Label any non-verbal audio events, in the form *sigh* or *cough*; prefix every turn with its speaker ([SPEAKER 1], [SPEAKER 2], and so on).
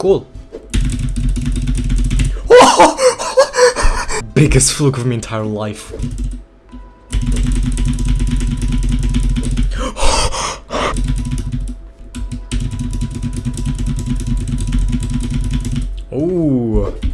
[SPEAKER 1] Cool. *laughs* Biggest fluke of my entire life. *gasps* Ooh.